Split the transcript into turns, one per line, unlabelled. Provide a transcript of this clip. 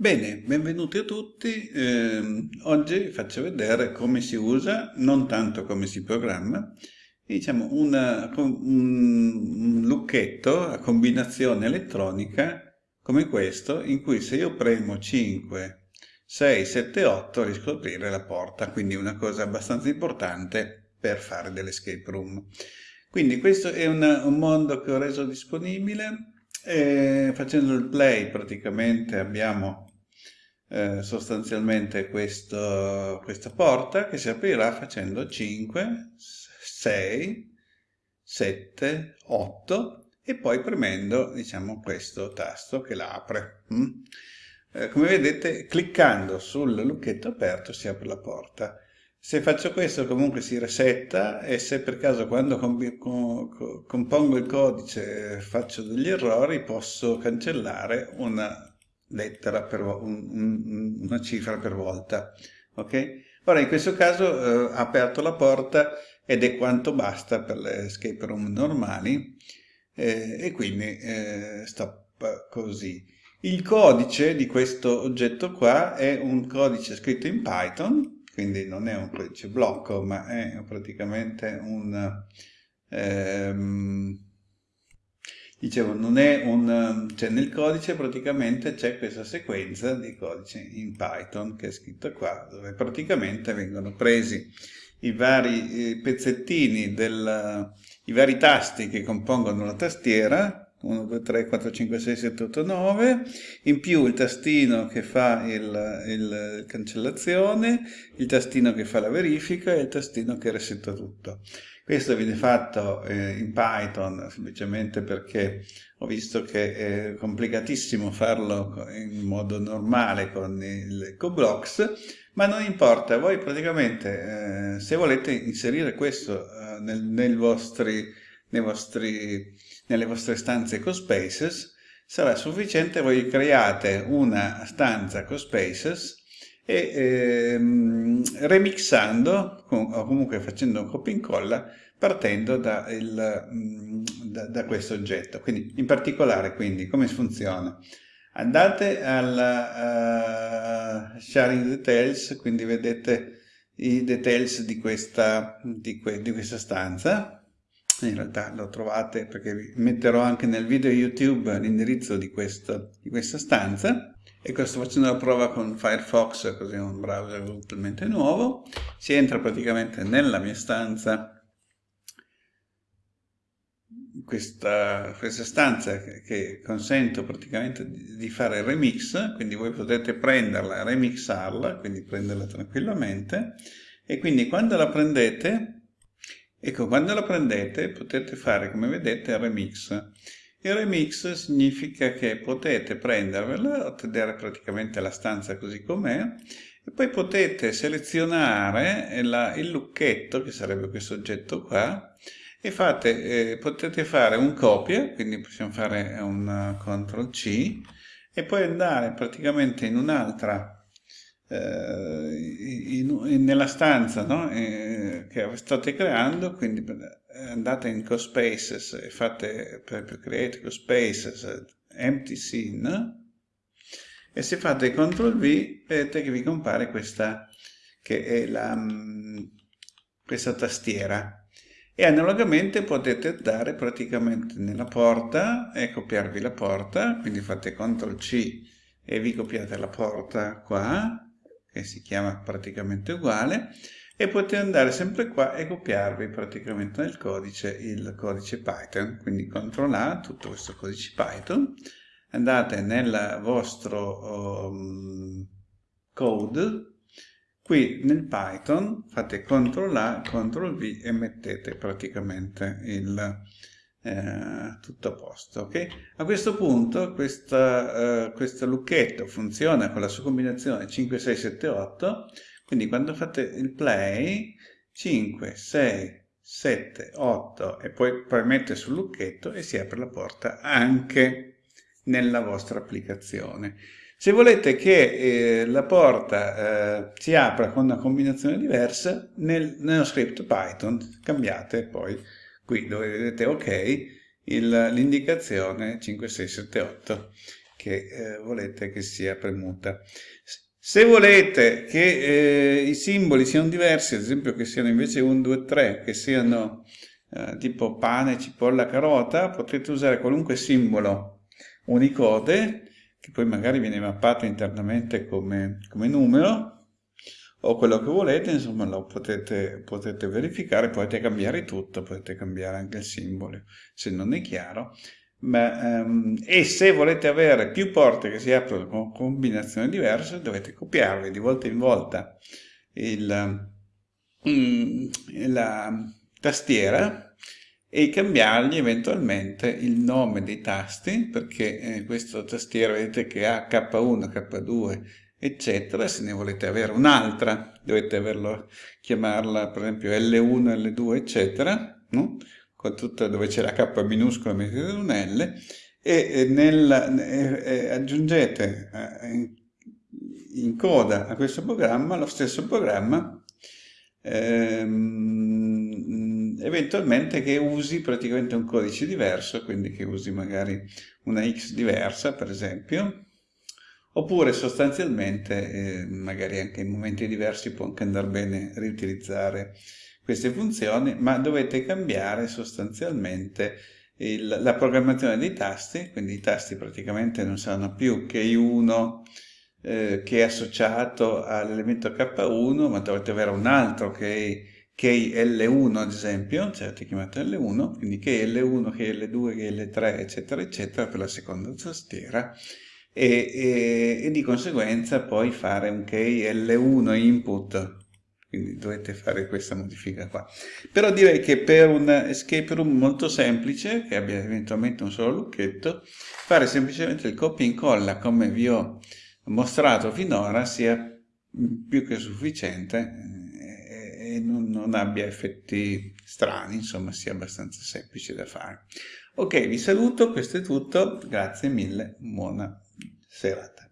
Bene, benvenuti a tutti. Eh, oggi faccio vedere come si usa, non tanto come si programma, diciamo una, un lucchetto a combinazione elettronica come questo, in cui se io premo 5, 6, 7, 8 riesco ad aprire la porta, quindi una cosa abbastanza importante per fare dell'escape room. Quindi questo è una, un mondo che ho reso disponibile, e facendo il play praticamente abbiamo eh, sostanzialmente questo, questa porta che si aprirà facendo 5, 6, 7, 8 e poi premendo diciamo questo tasto che la apre. Mm? Eh, come vedete cliccando sul lucchetto aperto si apre la porta. Se faccio questo comunque si resetta e se per caso quando compongo il codice faccio degli errori posso cancellare una lettera per un, un, una cifra per volta. Ok? Ora in questo caso eh, ha aperto la porta ed è quanto basta per le escape room normali eh, e quindi eh, stop così. Il codice di questo oggetto qua è un codice scritto in Python, quindi non è un codice blocco, ma è praticamente un... Ehm, dicevo, non è un, cioè nel codice praticamente c'è questa sequenza di codice in Python che è scritta qua, dove praticamente vengono presi i vari eh, pezzettini, del, i vari tasti che compongono la tastiera, 1, 2, 3, 4, 5, 6, 7, 8, 9, in più il tastino che fa il, il cancellazione, il tastino che fa la verifica e il tastino che resetta tutto. Questo viene fatto eh, in Python semplicemente perché ho visto che è complicatissimo farlo in modo normale con il CoBlocks, ma non importa, voi praticamente eh, se volete inserire questo eh, nel, nel vostri, vostri, nelle vostre stanze CoSpaces, sarà sufficiente voi create una stanza CoSpaces e ehm, remixando o comunque facendo un copia e incolla partendo da, il, mm, da, da, questo oggetto. Quindi in particolare quindi come funziona? Andate alla uh, sharing details, quindi vedete i details di questa, di, que, di questa stanza, in realtà lo trovate perché vi metterò anche nel video YouTube l'indirizzo di, di questa stanza e questo facendo la prova con Firefox, così è un browser totalmente nuovo, si entra praticamente nella mia stanza questa, questa stanza che, che, consento praticamente di, di, fare il remix, quindi voi potete prenderla, remixarla, quindi prenderla tranquillamente, e quindi quando la prendete, ecco, quando la prendete potete fare, come vedete, il remix. Il remix significa che potete prendervela, ottenere praticamente la stanza così com'è, e poi potete selezionare la, il lucchetto, che sarebbe questo oggetto qua, e fate, eh, potete fare un copia, quindi possiamo fare un CTRL C, e poi andare praticamente in un'altra, eh, nella stanza no? eh, che state creando, quindi andate in CoSpaces e fate per, Create CoSpaces Empty Scene, e se fate CTRL V vedete che vi compare questa, che è la, mm, questa tastiera. E analogamente potete andare praticamente nella porta e copiarvi la porta, quindi fate CTRL C e vi copiate la porta qua, che si chiama praticamente uguale, e potete andare sempre qua e copiarvi praticamente nel codice il codice Python, quindi CTRL A, tutto questo codice Python, andate nel vostro um, code Qui nel Python fate CTRL A, CTRL V e mettete praticamente il, eh, tutto a posto. Okay? A questo punto questa, eh, questo lucchetto funziona con la sua combinazione 5, 6, 7, 8, quindi quando fate il play 5, 6, 7, 8 e poi premete sul lucchetto e si apre la porta anche nella vostra applicazione. Se volete che eh, la porta eh, si apra con una combinazione diversa, nel, nello script Python cambiate poi qui dove vedete ok l'indicazione 5678 che eh, volete che sia premuta. Se volete che eh, i simboli siano diversi, ad esempio che siano invece 1, 2, 3, che siano eh, tipo pane, cipolla, carota, potete usare qualunque simbolo Unicode, che poi magari viene mappato internamente come, come numero, o quello che volete, insomma lo potete, potete verificare, potete cambiare tutto, potete cambiare anche il simbolo se non è chiaro. Ma, um, e se volete avere più porte che si aprono con combinazioni diverse, dovete copiarle di volta in volta il, mm, la tastiera e cambiargli eventualmente il nome dei tasti, perché eh, questa tastiera vedete che ha K1, K2, eccetera. Se ne volete avere un'altra, dovete averlo, chiamarla per esempio L1, L2, eccetera, no? Con tutta, dove c'è la K minuscola mettete un L e nel, eh, aggiungete eh, in coda a questo programma lo stesso programma ehm, eventualmente che usi praticamente un codice diverso quindi che usi magari una X diversa per esempio oppure sostanzialmente eh, magari anche in momenti diversi può anche andare bene riutilizzare queste funzioni, ma dovete cambiare sostanzialmente il, la programmazione dei tasti, quindi i tasti praticamente non saranno più key 1 eh, che è associato all'elemento K1, ma dovete avere un altro che key L1 ad esempio, cioè avete chiamato L1, quindi key L1, key L2, key L3, eccetera, eccetera, per la seconda tastiera, e, e, e di conseguenza poi fare un key L1 input quindi dovete fare questa modifica qua. Però direi che per un escape room molto semplice, che abbia eventualmente un solo lucchetto, fare semplicemente il copia e incolla come vi ho mostrato finora sia più che sufficiente eh, e non, non abbia effetti strani, insomma sia abbastanza semplice da fare. Ok, vi saluto, questo è tutto, grazie mille, buona serata.